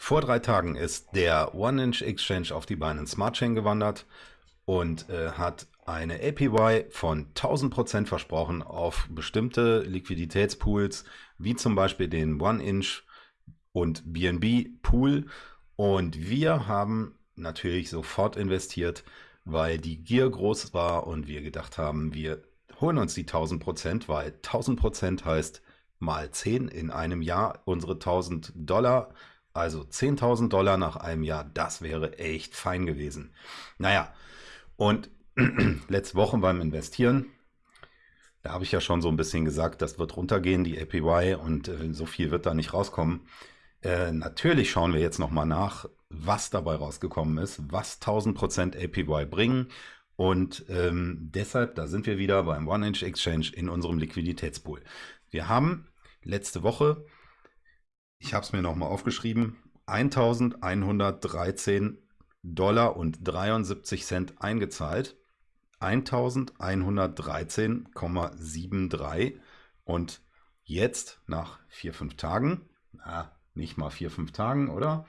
Vor drei Tagen ist der One-Inch Exchange auf die Binance Smart Chain gewandert und äh, hat eine APY von 1000% versprochen auf bestimmte Liquiditätspools, wie zum Beispiel den One-Inch und BNB Pool. Und wir haben natürlich sofort investiert, weil die Gier groß war und wir gedacht haben, wir holen uns die 1000%, weil 1000% heißt mal 10 in einem Jahr unsere 1000 Dollar also 10.000 Dollar nach einem Jahr, das wäre echt fein gewesen. Naja, und letzte Woche beim Investieren, da habe ich ja schon so ein bisschen gesagt, das wird runtergehen, die APY, und äh, so viel wird da nicht rauskommen. Äh, natürlich schauen wir jetzt nochmal nach, was dabei rausgekommen ist, was 1000% APY bringen. Und ähm, deshalb, da sind wir wieder beim One-Inch Exchange in unserem Liquiditätspool. Wir haben letzte Woche ich habe es mir nochmal aufgeschrieben, 1113 Dollar und 73 Cent eingezahlt. 1113,73 und jetzt nach vier, fünf Tagen, na, nicht mal vier, fünf Tagen, oder?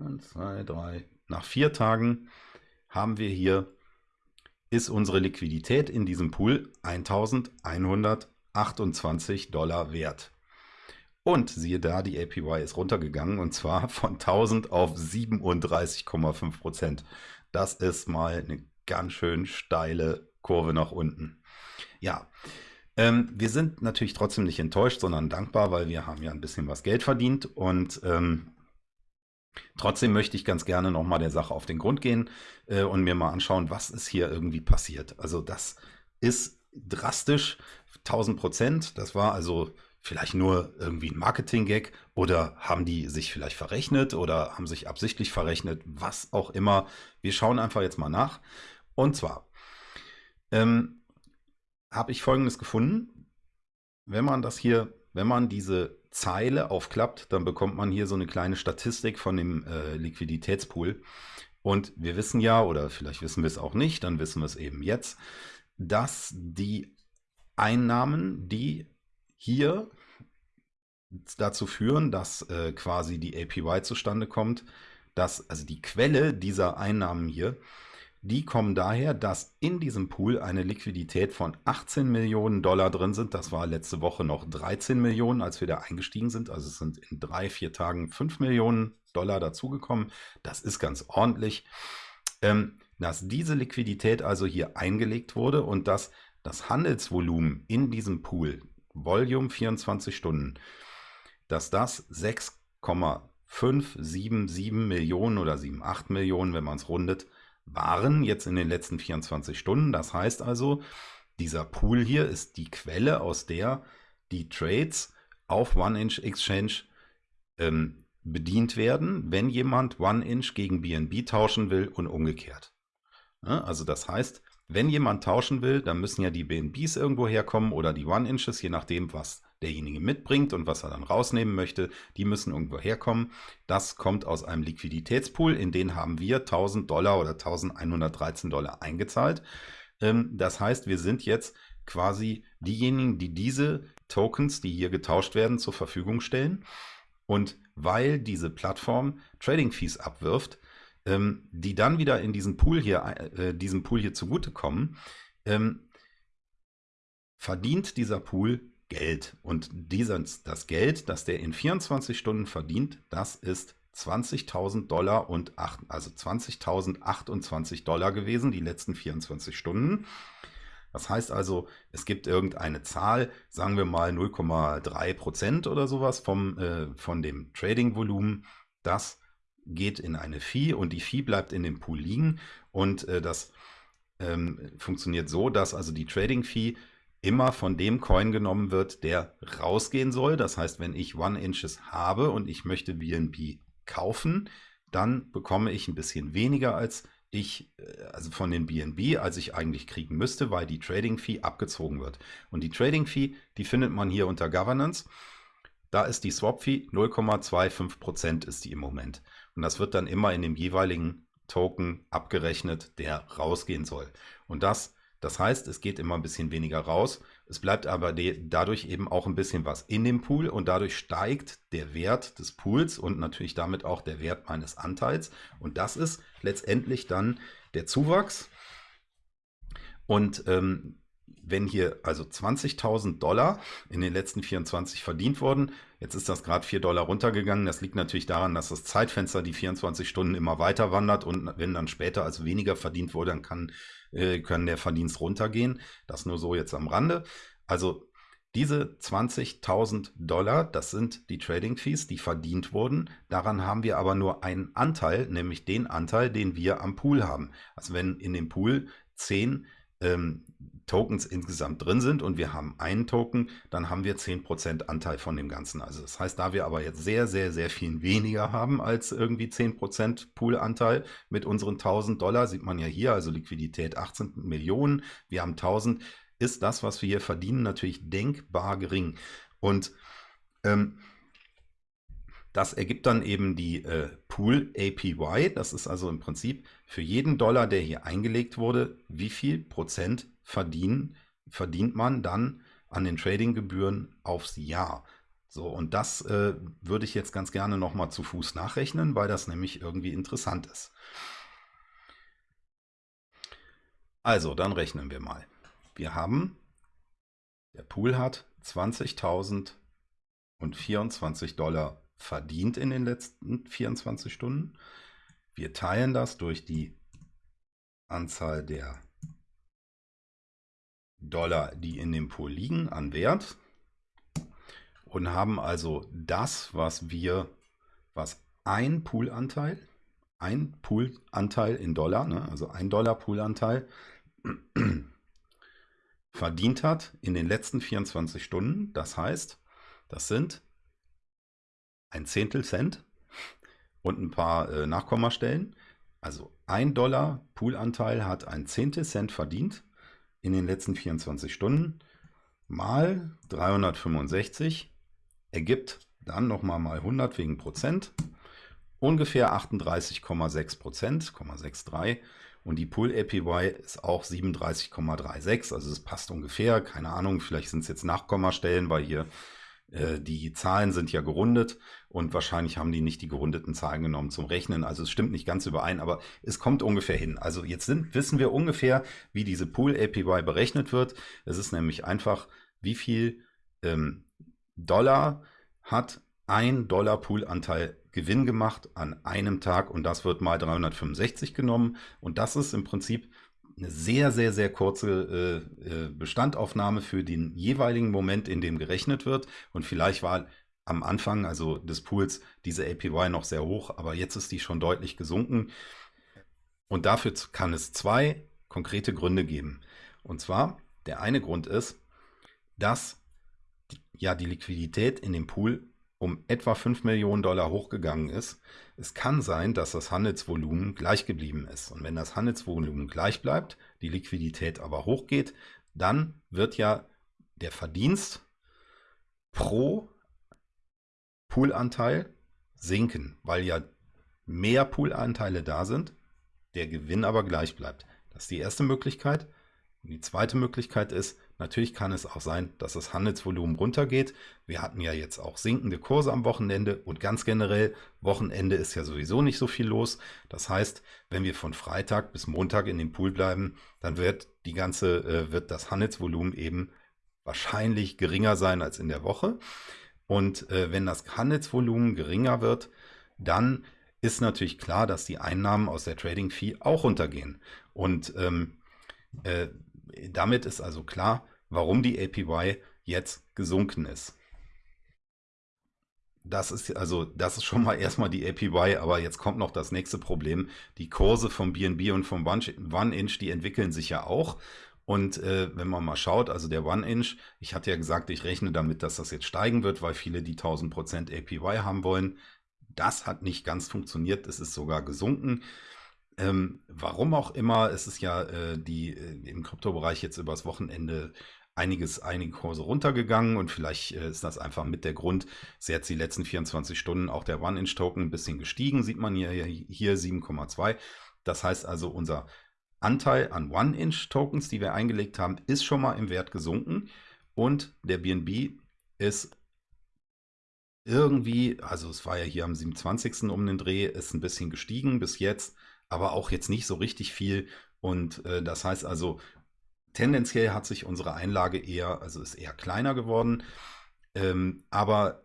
1, 2, 3, nach vier Tagen haben wir hier, ist unsere Liquidität in diesem Pool 1128 Dollar wert. Und siehe da, die APY ist runtergegangen und zwar von 1000 auf 37,5 Prozent. Das ist mal eine ganz schön steile Kurve nach unten. Ja, ähm, wir sind natürlich trotzdem nicht enttäuscht, sondern dankbar, weil wir haben ja ein bisschen was Geld verdient und ähm, Trotzdem möchte ich ganz gerne nochmal der Sache auf den Grund gehen äh, und mir mal anschauen, was ist hier irgendwie passiert. Also das ist drastisch, 1000 Prozent. Das war also vielleicht nur irgendwie ein Marketing-Gag oder haben die sich vielleicht verrechnet oder haben sich absichtlich verrechnet, was auch immer. Wir schauen einfach jetzt mal nach. Und zwar ähm, habe ich Folgendes gefunden. Wenn man das hier, wenn man diese Zeile aufklappt, dann bekommt man hier so eine kleine Statistik von dem äh, Liquiditätspool. Und wir wissen ja, oder vielleicht wissen wir es auch nicht, dann wissen wir es eben jetzt, dass die Einnahmen, die hier dazu führen, dass äh, quasi die APY zustande kommt, dass also die Quelle dieser Einnahmen hier, die kommen daher, dass in diesem Pool eine Liquidität von 18 Millionen Dollar drin sind. Das war letzte Woche noch 13 Millionen, als wir da eingestiegen sind. Also es sind in drei, vier Tagen 5 Millionen Dollar dazugekommen. Das ist ganz ordentlich. Ähm, dass diese Liquidität also hier eingelegt wurde und dass das Handelsvolumen in diesem Pool Volume 24 Stunden, dass das 6,577 Millionen oder 7,8 Millionen, wenn man es rundet, waren jetzt in den letzten 24 Stunden. Das heißt also, dieser Pool hier ist die Quelle, aus der die Trades auf One-Inch Exchange ähm, bedient werden, wenn jemand One-Inch gegen BNB tauschen will und umgekehrt. Ja, also das heißt, wenn jemand tauschen will, dann müssen ja die BNBs irgendwo herkommen oder die One-Inches, je nachdem, was derjenige mitbringt und was er dann rausnehmen möchte, die müssen irgendwo herkommen. Das kommt aus einem Liquiditätspool, in den haben wir 1000 Dollar oder 1113 Dollar eingezahlt. Ähm, das heißt, wir sind jetzt quasi diejenigen, die diese Tokens, die hier getauscht werden, zur Verfügung stellen. Und weil diese Plattform Trading Fees abwirft, ähm, die dann wieder in diesen Pool hier, äh, diesem Pool hier zugutekommen, ähm, verdient dieser Pool Geld. Und dieses, das Geld, das der in 24 Stunden verdient, das ist 20.000 Dollar und 8, also 20.028 Dollar gewesen, die letzten 24 Stunden. Das heißt also, es gibt irgendeine Zahl, sagen wir mal 0,3 Prozent oder sowas vom, äh, von dem Trading-Volumen, das geht in eine Fee und die Fee bleibt in dem Pool liegen und äh, das ähm, funktioniert so, dass also die Trading Fee immer von dem Coin genommen wird, der rausgehen soll. Das heißt, wenn ich One Inches habe und ich möchte BNB kaufen, dann bekomme ich ein bisschen weniger als ich, äh, also von den BNB, als ich eigentlich kriegen müsste, weil die Trading Fee abgezogen wird. Und die Trading Fee, die findet man hier unter Governance. Da ist die Swap Fee 0,25% ist die im Moment. Und das wird dann immer in dem jeweiligen Token abgerechnet, der rausgehen soll. Und das, das heißt, es geht immer ein bisschen weniger raus Es bleibt aber dadurch eben auch ein bisschen was in dem Pool und dadurch steigt der Wert des Pools und natürlich damit auch der Wert meines Anteils. Und das ist letztendlich dann der Zuwachs. Und ähm, wenn hier also 20.000 Dollar in den letzten 24 verdient wurden, jetzt ist das gerade 4 Dollar runtergegangen. Das liegt natürlich daran, dass das Zeitfenster die 24 Stunden immer weiter wandert und wenn dann später also weniger verdient wurde, dann kann, äh, können der Verdienst runtergehen. Das nur so jetzt am Rande. Also diese 20.000 Dollar, das sind die Trading Fees, die verdient wurden. Daran haben wir aber nur einen Anteil, nämlich den Anteil, den wir am Pool haben. Also wenn in dem Pool 10 ähm, Tokens insgesamt drin sind und wir haben einen Token, dann haben wir 10% Anteil von dem Ganzen. Also das heißt, da wir aber jetzt sehr, sehr, sehr viel weniger haben als irgendwie 10% Poolanteil mit unseren 1000 Dollar, sieht man ja hier, also Liquidität 18 Millionen, wir haben 1000, ist das, was wir hier verdienen, natürlich denkbar gering. Und ähm, das ergibt dann eben die äh, Pool APY. Das ist also im Prinzip für jeden Dollar, der hier eingelegt wurde, wie viel Prozent verdienen, verdient man dann an den Tradinggebühren aufs Jahr. So, und das äh, würde ich jetzt ganz gerne nochmal zu Fuß nachrechnen, weil das nämlich irgendwie interessant ist. Also, dann rechnen wir mal. Wir haben, der Pool hat 20.024 Dollar verdient in den letzten 24 Stunden. Wir teilen das durch die Anzahl der Dollar, die in dem Pool liegen, an Wert und haben also das, was wir, was ein Poolanteil, ein Poolanteil in Dollar, ne, also ein Dollar Poolanteil verdient hat in den letzten 24 Stunden. Das heißt, das sind ein Zehntel Cent und ein paar äh, Nachkommastellen. Also ein Dollar Poolanteil hat ein Zehntel Cent verdient in den letzten 24 Stunden. Mal 365 ergibt dann nochmal mal 100 wegen Prozent. Ungefähr 38,6 Prozent, 0,63 und die Pool APY ist auch 37,36, also es passt ungefähr, keine Ahnung, vielleicht sind es jetzt Nachkommastellen, weil hier die Zahlen sind ja gerundet und wahrscheinlich haben die nicht die gerundeten Zahlen genommen zum Rechnen. Also es stimmt nicht ganz überein, aber es kommt ungefähr hin. Also jetzt sind, wissen wir ungefähr, wie diese Pool APY berechnet wird. Es ist nämlich einfach, wie viel ähm, Dollar hat ein Dollar Poolanteil Gewinn gemacht an einem Tag und das wird mal 365 genommen und das ist im Prinzip eine sehr, sehr, sehr kurze äh, äh, Bestandaufnahme für den jeweiligen Moment, in dem gerechnet wird. Und vielleicht war am Anfang, also des Pools, diese APY noch sehr hoch, aber jetzt ist die schon deutlich gesunken. Und dafür kann es zwei konkrete Gründe geben. Und zwar, der eine Grund ist, dass ja die Liquidität in dem Pool um etwa 5 Millionen Dollar hochgegangen ist. Es kann sein, dass das Handelsvolumen gleich geblieben ist. Und wenn das Handelsvolumen gleich bleibt, die Liquidität aber hochgeht, dann wird ja der Verdienst pro Poolanteil sinken, weil ja mehr Poolanteile da sind, der Gewinn aber gleich bleibt. Das ist die erste Möglichkeit. Und die zweite Möglichkeit ist, Natürlich kann es auch sein, dass das Handelsvolumen runtergeht. Wir hatten ja jetzt auch sinkende Kurse am Wochenende und ganz generell, Wochenende ist ja sowieso nicht so viel los. Das heißt, wenn wir von Freitag bis Montag in dem Pool bleiben, dann wird die ganze, äh, wird das Handelsvolumen eben wahrscheinlich geringer sein als in der Woche. Und äh, wenn das Handelsvolumen geringer wird, dann ist natürlich klar, dass die Einnahmen aus der Trading Fee auch runtergehen. Und ähm, äh, damit ist also klar, warum die APY jetzt gesunken ist. Das ist also, das ist schon mal erstmal die APY, aber jetzt kommt noch das nächste Problem. Die Kurse vom BNB und vom One-Inch, die entwickeln sich ja auch. Und äh, wenn man mal schaut, also der One-Inch, ich hatte ja gesagt, ich rechne damit, dass das jetzt steigen wird, weil viele die 1000% APY haben wollen. Das hat nicht ganz funktioniert, es ist sogar gesunken. Ähm, warum auch immer, es ist ja äh, die äh, im Kryptobereich jetzt übers Wochenende einiges, einige Kurse runtergegangen und vielleicht äh, ist das einfach mit der Grund, ist jetzt die letzten 24 Stunden auch der One-Inch-Token ein bisschen gestiegen, sieht man hier, hier 7,2. Das heißt also, unser Anteil an One-Inch-Tokens, die wir eingelegt haben, ist schon mal im Wert gesunken. Und der BNB ist irgendwie, also es war ja hier am 27. um den Dreh, ist ein bisschen gestiegen bis jetzt, aber auch jetzt nicht so richtig viel. Und äh, das heißt also, tendenziell hat sich unsere Einlage eher, also ist eher kleiner geworden. Ähm, aber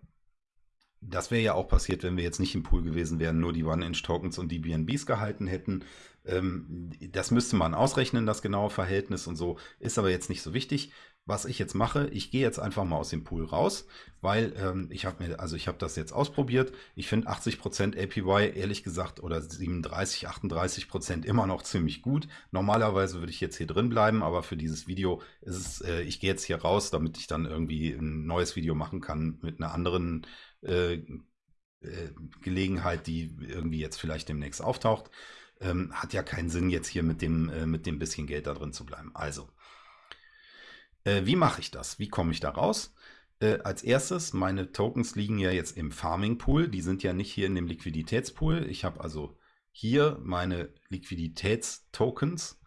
das wäre ja auch passiert, wenn wir jetzt nicht im Pool gewesen wären, nur die One-Inch-Tokens und die BNBs gehalten hätten. Ähm, das müsste man ausrechnen, das genaue Verhältnis und so, ist aber jetzt nicht so wichtig was ich jetzt mache, ich gehe jetzt einfach mal aus dem Pool raus, weil ähm, ich habe mir, also ich habe das jetzt ausprobiert. Ich finde 80% APY ehrlich gesagt oder 37, 38% immer noch ziemlich gut. Normalerweise würde ich jetzt hier drin bleiben, aber für dieses Video ist es, äh, ich gehe jetzt hier raus, damit ich dann irgendwie ein neues Video machen kann mit einer anderen äh, äh, Gelegenheit, die irgendwie jetzt vielleicht demnächst auftaucht. Ähm, hat ja keinen Sinn, jetzt hier mit dem, äh, mit dem bisschen Geld da drin zu bleiben. Also, äh, wie mache ich das? Wie komme ich da raus? Äh, als erstes, meine Tokens liegen ja jetzt im Farming Pool. Die sind ja nicht hier in dem Liquiditätspool. Ich habe also hier meine Liquiditätstokens,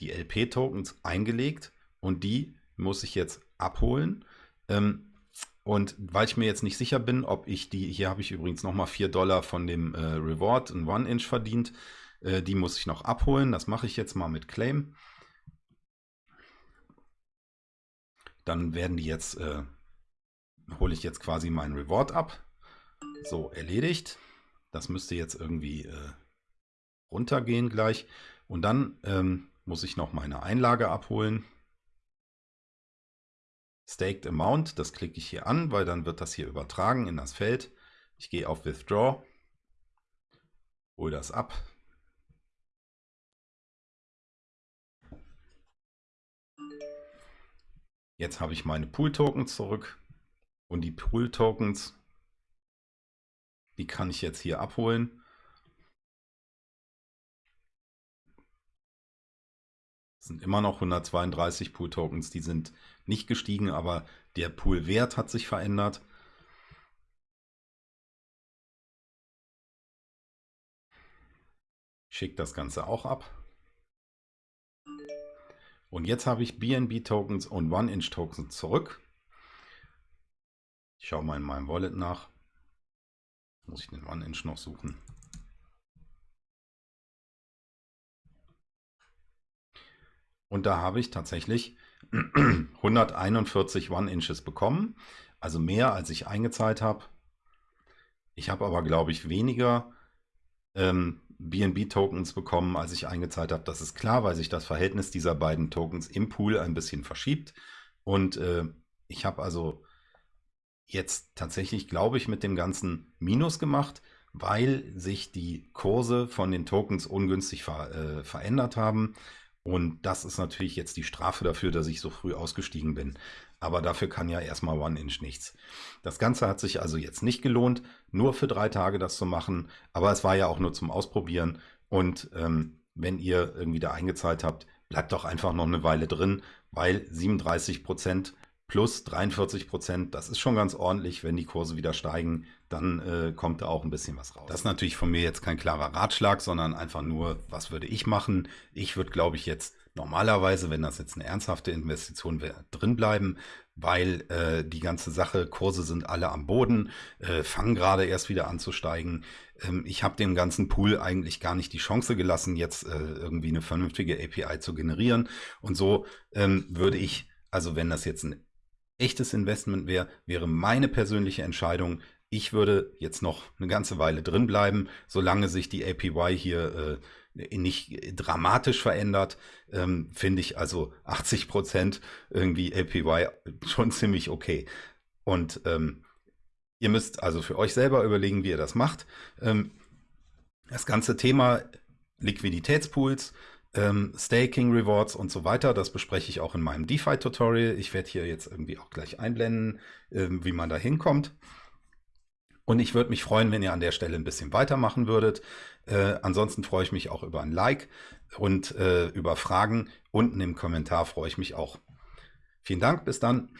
die LP-Tokens eingelegt und die muss ich jetzt abholen. Ähm, und weil ich mir jetzt nicht sicher bin, ob ich die, hier habe ich übrigens nochmal 4 Dollar von dem äh, Reward, ein One-Inch verdient, äh, die muss ich noch abholen. Das mache ich jetzt mal mit Claim. Dann werden die jetzt, äh, hole ich jetzt quasi meinen Reward ab. So, erledigt. Das müsste jetzt irgendwie äh, runtergehen gleich. Und dann ähm, muss ich noch meine Einlage abholen. Staked Amount, das klicke ich hier an, weil dann wird das hier übertragen in das Feld. Ich gehe auf Withdraw, hole das ab, Jetzt habe ich meine Pool-Tokens zurück und die Pool-Tokens, die kann ich jetzt hier abholen. Das sind immer noch 132 Pool-Tokens, die sind nicht gestiegen, aber der Pool-Wert hat sich verändert. Ich schicke das Ganze auch ab. Und jetzt habe ich BNB-Tokens und One-Inch-Tokens zurück. Ich schaue mal in meinem Wallet nach. Muss ich den One-Inch noch suchen. Und da habe ich tatsächlich 141 One-Inches bekommen. Also mehr, als ich eingezahlt habe. Ich habe aber, glaube ich, weniger ähm, BNB-Tokens bekommen, als ich eingezahlt habe. Das ist klar, weil sich das Verhältnis dieser beiden Tokens im Pool ein bisschen verschiebt. Und äh, ich habe also jetzt tatsächlich, glaube ich, mit dem Ganzen Minus gemacht, weil sich die Kurse von den Tokens ungünstig ver äh, verändert haben. Und das ist natürlich jetzt die Strafe dafür, dass ich so früh ausgestiegen bin. Aber dafür kann ja erstmal One-Inch nichts. Das Ganze hat sich also jetzt nicht gelohnt, nur für drei Tage das zu machen, aber es war ja auch nur zum Ausprobieren. Und ähm, wenn ihr irgendwie da eingezahlt habt, bleibt doch einfach noch eine Weile drin, weil 37 Prozent plus 43 Prozent, das ist schon ganz ordentlich. Wenn die Kurse wieder steigen, dann äh, kommt da auch ein bisschen was raus. Das ist natürlich von mir jetzt kein klarer Ratschlag, sondern einfach nur, was würde ich machen? Ich würde, glaube ich, jetzt normalerweise, wenn das jetzt eine ernsthafte Investition wäre, drin bleiben, weil äh, die ganze Sache, Kurse sind alle am Boden, äh, fangen gerade erst wieder an zu steigen. Ähm, ich habe dem ganzen Pool eigentlich gar nicht die Chance gelassen, jetzt äh, irgendwie eine vernünftige API zu generieren. Und so ähm, würde ich, also wenn das jetzt ein echtes Investment wäre, wäre meine persönliche Entscheidung, ich würde jetzt noch eine ganze Weile drin bleiben, solange sich die APY hier äh, nicht dramatisch verändert, ähm, finde ich also 80 Prozent irgendwie APY schon ziemlich okay. Und ähm, ihr müsst also für euch selber überlegen, wie ihr das macht. Ähm, das ganze Thema Liquiditätspools, ähm, Staking Rewards und so weiter, das bespreche ich auch in meinem DeFi-Tutorial. Ich werde hier jetzt irgendwie auch gleich einblenden, ähm, wie man da hinkommt. Und ich würde mich freuen, wenn ihr an der Stelle ein bisschen weitermachen würdet. Äh, ansonsten freue ich mich auch über ein Like und äh, über Fragen. Unten im Kommentar freue ich mich auch. Vielen Dank, bis dann.